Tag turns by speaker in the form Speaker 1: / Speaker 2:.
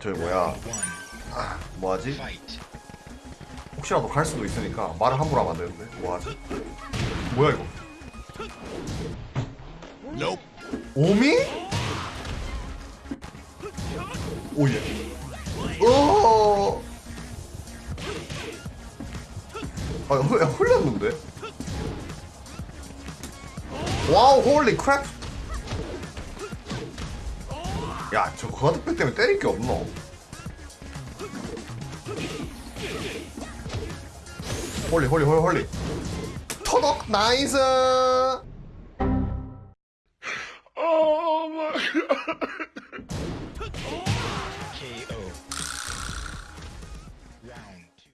Speaker 1: 저기 뭐야 아, 뭐하지? 혹시라도 갈 수도 있으니까 말을 함부로 하면 안 되는데 뭐하지? 뭐야 이거 오미? oh yeah 어 아, 흘, 흘렸는데? wow, holy crap! 야, 저 과득백 때문에 때릴 게 없노? 홀리, 홀리, 홀리, 홀리. 터덕, 나이스!
Speaker 2: 오 마이 갓. KO. 라운드.